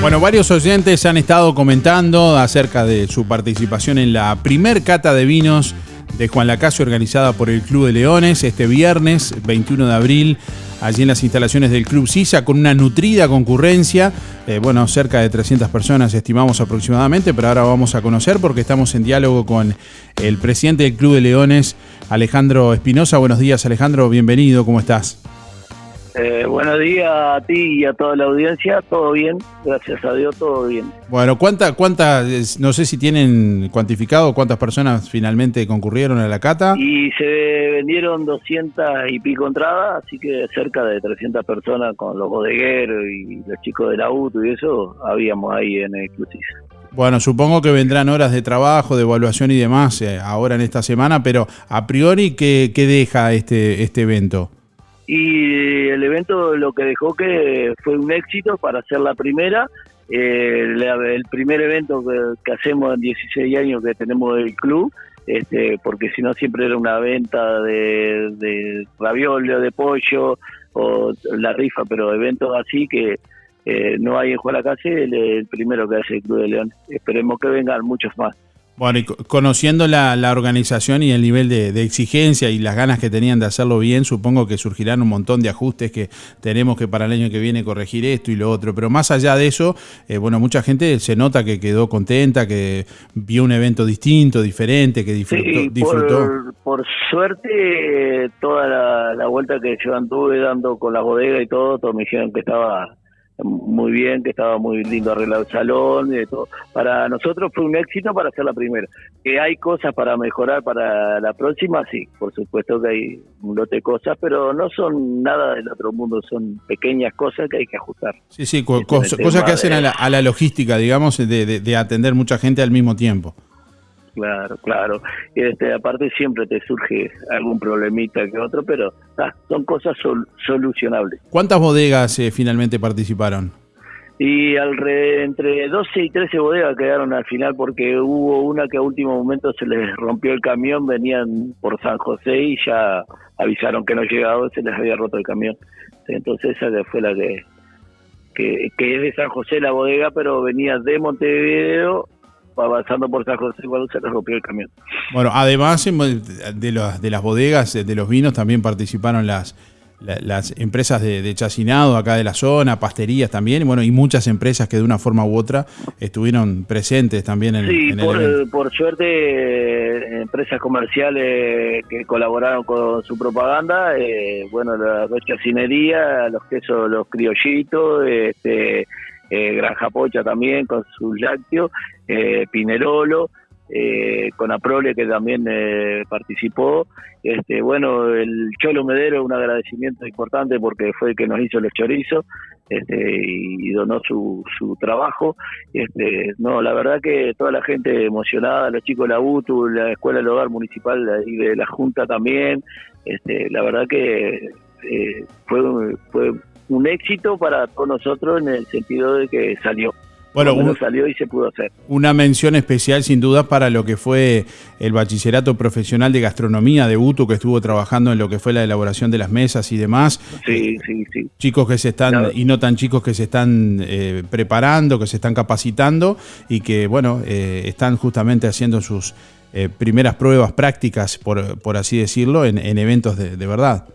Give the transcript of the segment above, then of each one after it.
Bueno, varios oyentes han estado comentando acerca de su participación en la primer cata de vinos de Juan Lacasio organizada por el Club de Leones este viernes 21 de abril allí en las instalaciones del Club Sisa con una nutrida concurrencia, eh, bueno, cerca de 300 personas estimamos aproximadamente, pero ahora vamos a conocer porque estamos en diálogo con el presidente del Club de Leones, Alejandro Espinosa. Buenos días Alejandro, bienvenido, ¿cómo estás? Eh, buenos días a ti y a toda la audiencia, todo bien, gracias a Dios, todo bien. Bueno, ¿cuánta, cuánta, no sé si tienen cuantificado cuántas personas finalmente concurrieron a la cata? Y se vendieron 200 y pico entradas, así que cerca de 300 personas con los bodegueros y los chicos de la UTU y eso, habíamos ahí en el Bueno, supongo que vendrán horas de trabajo, de evaluación y demás eh, ahora en esta semana, pero a priori, ¿qué, qué deja este, este evento? Y el evento lo que dejó que fue un éxito para hacer la primera. Eh, el primer evento que, hacemos en 16 años que tenemos el club, este, porque si no siempre era una venta de, de ravioli de pollo o la rifa, pero eventos así que eh, no hay en Juaracase, el, el primero que hace el Club de León. Esperemos que vengan muchos más. Bueno, y conociendo la, organización y el nivel de, exigencia y las ganas que tenían de hacerlo bien, supongo que surgirán un montón de ajustes que tenemos que para el año que viene corregir esto y lo otro. Pero más allá de eso, eh, bueno, mucha gente se nota que quedó contenta, que vio un evento distinto, diferente, que disfrutó. Por, suerte, toda la, vuelta que yo anduve dando con la bodega y todo, todos me dijeron que estaba muy bien, que estaba muy lindo arreglado el salón, y todo. Para nosotros fue un éxito para hacer la primera. Que hay cosas para mejorar para la próxima, sí, por supuesto que hay un lote de cosas, pero no son nada del otro mundo, son pequeñas cosas que hay que ajustar. Sí, sí, cosas que hacen a la, a la logística, digamos, de, de atender mucha gente al mismo tiempo. Claro, claro. Y este, aparte siempre te surge algún problemita que otro, pero ah, son cosas solucionables. ¿Cuántas bodegas eh, finalmente participaron? Y entre 12 y 13 bodegas quedaron al final porque hubo una que a último momento se les rompió el camión, venían por San José y ya avisaron que no llegaba, se les había roto el camión. Entonces esa fue la que, que, que es de San José la bodega, pero venía de Montevideo avanzando por San José cuando se les rompió el camión. Bueno, además de, los, de las bodegas, de los vinos, también participaron las, las empresas de, chacinado acá de la zona, pasterías también, y bueno, y muchas empresas que de una forma u otra estuvieron presentes también en, sí, en por, el por suerte, empresas comerciales que colaboraron con su propaganda, eh, bueno, la, la chacinería, los quesos, los criollitos, este eh, Granja Pocha también con sus lácteos, eh, Pinerolo, eh, con Aprole que también eh, participó. Este, bueno, el Cholo Medero, un agradecimiento importante porque fue el que nos hizo los chorizos este, y donó su, su trabajo. Este, no, la verdad que toda la gente emocionada, los chicos de la UTU, la Escuela del Hogar Municipal y de la Junta también. Este, la verdad que fue, fue un éxito para todos nosotros en el sentido de que salió. Bueno, salió y se pudo hacer. Una mención especial sin duda para lo que fue el bachillerato profesional de gastronomía de UTU que estuvo trabajando en lo que fue la elaboración de las mesas y demás. Sí, sí, sí. Chicos que se están, y no tan chicos que se están eh, preparando, que se están capacitando y que, bueno, eh, están justamente haciendo sus eh, primeras pruebas prácticas, por, por así decirlo, en, eventos de, de verdad.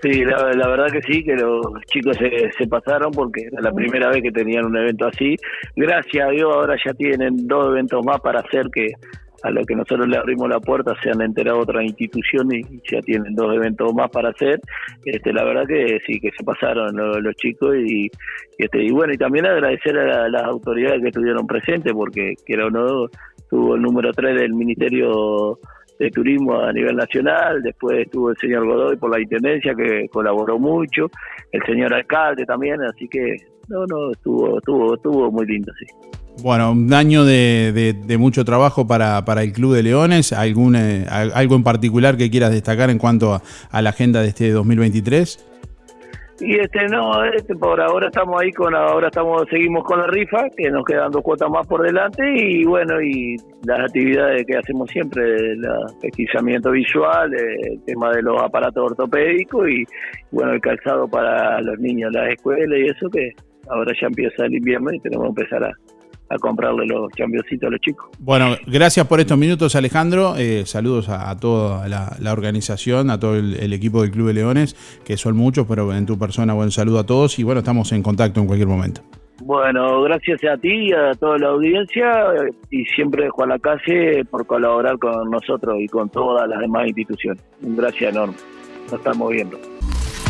Sí, la, verdad que sí, que los chicos se, se, pasaron porque era la primera vez que tenían un evento así. Gracias a Dios ahora ya tienen dos eventos más para hacer que a lo que nosotros le abrimos la puerta se han enterado otras instituciones y ya tienen dos eventos más para hacer. Este, la verdad que sí, que se pasaron los, chicos y, este, y bueno, y también agradecer a las autoridades que estuvieron presentes porque que era uno tuvo el número 3 del Ministerio de turismo a nivel nacional, después estuvo el señor Godoy por la Intendencia que colaboró mucho, el señor alcalde también, así que no, no, estuvo, estuvo, estuvo muy lindo, sí. Bueno, un año de, de, mucho trabajo para, para, el Club de Leones, ¿Algún, eh, ¿algo en particular que quieras destacar en cuanto a, a la agenda de este 2023? Y este no, este, por ahora estamos ahí con, ahora estamos, seguimos con la rifa, que nos quedan dos cuotas más por delante y bueno, y las actividades que hacemos siempre, el pesquisamiento visual, el tema de los aparatos ortopédicos y bueno, el calzado para los niños, las escuelas y eso que ahora ya empieza el invierno y tenemos que empezar a, comprarle los championcitos a los chicos. Bueno, gracias por estos minutos Alejandro, eh, saludos a, toda la, organización, a todo el, equipo del Club de Leones, que son muchos, pero en tu persona buen saludo a todos y bueno, estamos en contacto en cualquier momento. Bueno, gracias a ti y a toda la audiencia y siempre Juan Lacase por colaborar con nosotros y con todas las demás instituciones. Un gracias enorme. Nos estamos viendo.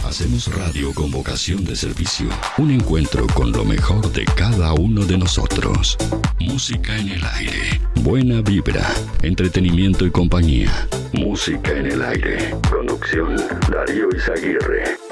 Hacemos radio con vocación de servicio. Un encuentro con lo mejor de cada uno de nosotros. Música en el aire. Buena vibra. Entretenimiento y compañía. Música en el aire. Producción Darío Izaguirre.